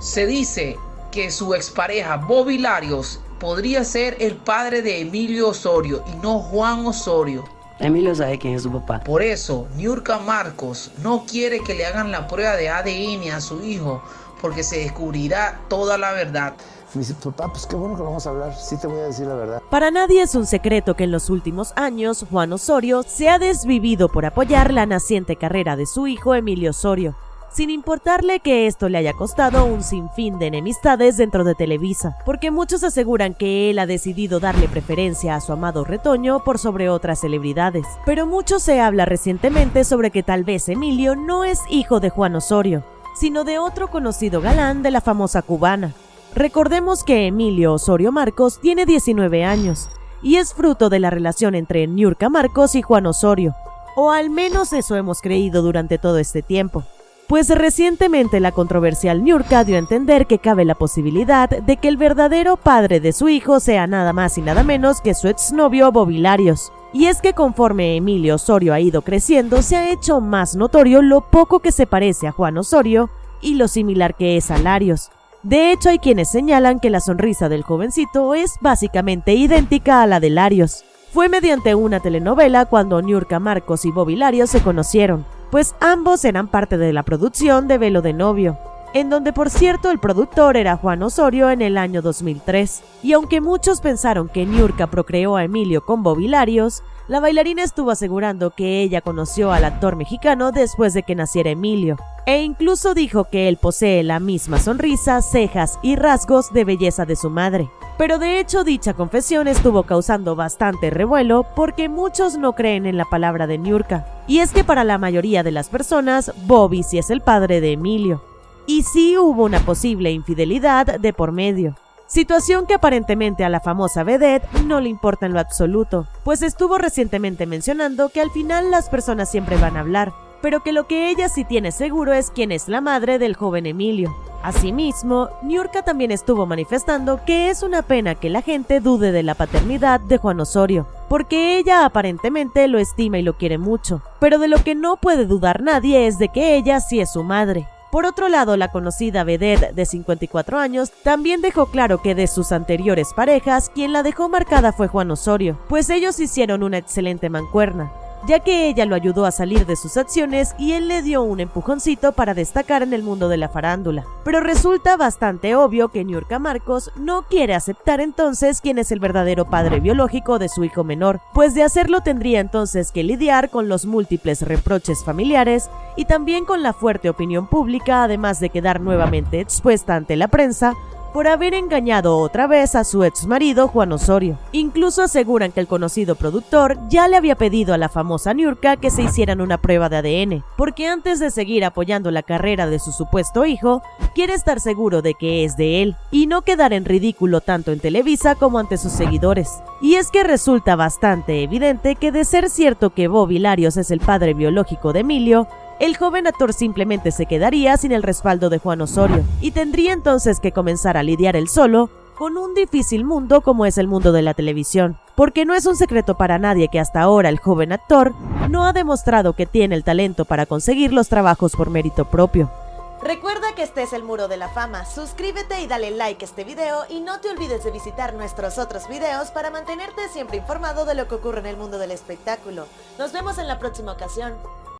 Se dice que su expareja Bobby Larios podría ser el padre de Emilio Osorio y no Juan Osorio. Emilio sabe quién es su papá. Por eso, Niurka Marcos no quiere que le hagan la prueba de ADN a su hijo porque se descubrirá toda la verdad. Me dice, papá, pues qué bueno que vamos a hablar, sí te voy a decir la verdad. Para nadie es un secreto que en los últimos años Juan Osorio se ha desvivido por apoyar la naciente carrera de su hijo Emilio Osorio, sin importarle que esto le haya costado un sinfín de enemistades dentro de Televisa, porque muchos aseguran que él ha decidido darle preferencia a su amado retoño por sobre otras celebridades. Pero mucho se habla recientemente sobre que tal vez Emilio no es hijo de Juan Osorio, sino de otro conocido galán de la famosa cubana. Recordemos que Emilio Osorio Marcos tiene 19 años y es fruto de la relación entre Niurka Marcos y Juan Osorio, o al menos eso hemos creído durante todo este tiempo. Pues recientemente la controversial Niurka dio a entender que cabe la posibilidad de que el verdadero padre de su hijo sea nada más y nada menos que su exnovio Bobilarios. Y es que conforme Emilio Osorio ha ido creciendo, se ha hecho más notorio lo poco que se parece a Juan Osorio y lo similar que es a Larios. De hecho, hay quienes señalan que la sonrisa del jovencito es básicamente idéntica a la de Larios. Fue mediante una telenovela cuando Niurka Marcos y Bobby Larios se conocieron, pues ambos eran parte de la producción de Velo de Novio, en donde por cierto el productor era Juan Osorio en el año 2003. Y aunque muchos pensaron que Niurka procreó a Emilio con Bobby Larios, la bailarina estuvo asegurando que ella conoció al actor mexicano después de que naciera Emilio, e incluso dijo que él posee la misma sonrisa, cejas y rasgos de belleza de su madre. Pero de hecho dicha confesión estuvo causando bastante revuelo porque muchos no creen en la palabra de Niurka. Y es que para la mayoría de las personas, Bobby sí es el padre de Emilio. Y sí hubo una posible infidelidad de por medio. Situación que aparentemente a la famosa vedette no le importa en lo absoluto, pues estuvo recientemente mencionando que al final las personas siempre van a hablar, pero que lo que ella sí tiene seguro es quién es la madre del joven Emilio. Asimismo, Niurka también estuvo manifestando que es una pena que la gente dude de la paternidad de Juan Osorio, porque ella aparentemente lo estima y lo quiere mucho, pero de lo que no puede dudar nadie es de que ella sí es su madre. Por otro lado, la conocida vedette de 54 años también dejó claro que de sus anteriores parejas, quien la dejó marcada fue Juan Osorio, pues ellos hicieron una excelente mancuerna ya que ella lo ayudó a salir de sus acciones y él le dio un empujoncito para destacar en el mundo de la farándula. Pero resulta bastante obvio que Niurka Marcos no quiere aceptar entonces quién es el verdadero padre biológico de su hijo menor, pues de hacerlo tendría entonces que lidiar con los múltiples reproches familiares y también con la fuerte opinión pública, además de quedar nuevamente expuesta ante la prensa por haber engañado otra vez a su ex marido Juan Osorio. Incluso aseguran que el conocido productor ya le había pedido a la famosa Niurka que se hicieran una prueba de ADN, porque antes de seguir apoyando la carrera de su supuesto hijo, quiere estar seguro de que es de él y no quedar en ridículo tanto en Televisa como ante sus seguidores. Y es que resulta bastante evidente que de ser cierto que Bobby Larios es el padre biológico de Emilio, el joven actor simplemente se quedaría sin el respaldo de Juan Osorio y tendría entonces que comenzar a lidiar él solo con un difícil mundo como es el mundo de la televisión, porque no es un secreto para nadie que hasta ahora el joven actor no ha demostrado que tiene el talento para conseguir los trabajos por mérito propio. Recuerda que este es el Muro de la Fama, suscríbete y dale like a este video y no te olvides de visitar nuestros otros videos para mantenerte siempre informado de lo que ocurre en el mundo del espectáculo. Nos vemos en la próxima ocasión.